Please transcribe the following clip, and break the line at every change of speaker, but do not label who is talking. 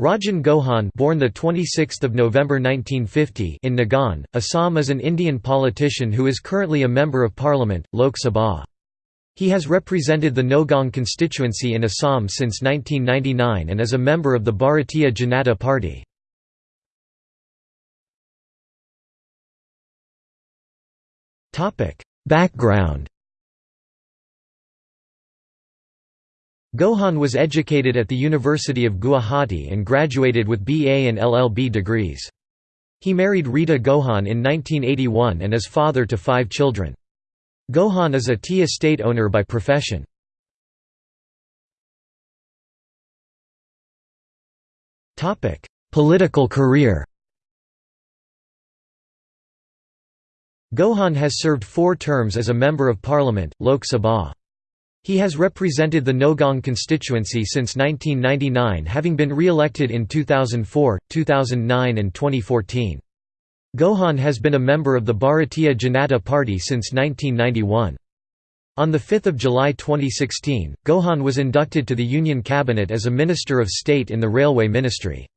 Rajen Gohain born the 26th of November 1950 in Nagaon, Assam is an Indian politician who is currently a member of parliament, Lok Sabha. He has represented the Nagaon constituency in Assam since 1999 and is a member of the Bharatiya Janata Party. Background Gohain was educated at the University of Guwahati and graduated with BA and LLB degrees. He married Rita Gohain in 1981 and is father to five children. Gohain is a tea estate owner by profession. Political career Gohain has served four terms as a Member of Parliament, Lok Sabha. He has represented the Nowgong constituency since 1999 having been re-elected in 2004, 2009 and 2014. Gohain has been a member of the Bharatiya Janata Party since 1991. On 5 July 2016, Gohain was inducted to the Union Cabinet as a Minister of State in the Railway Ministry.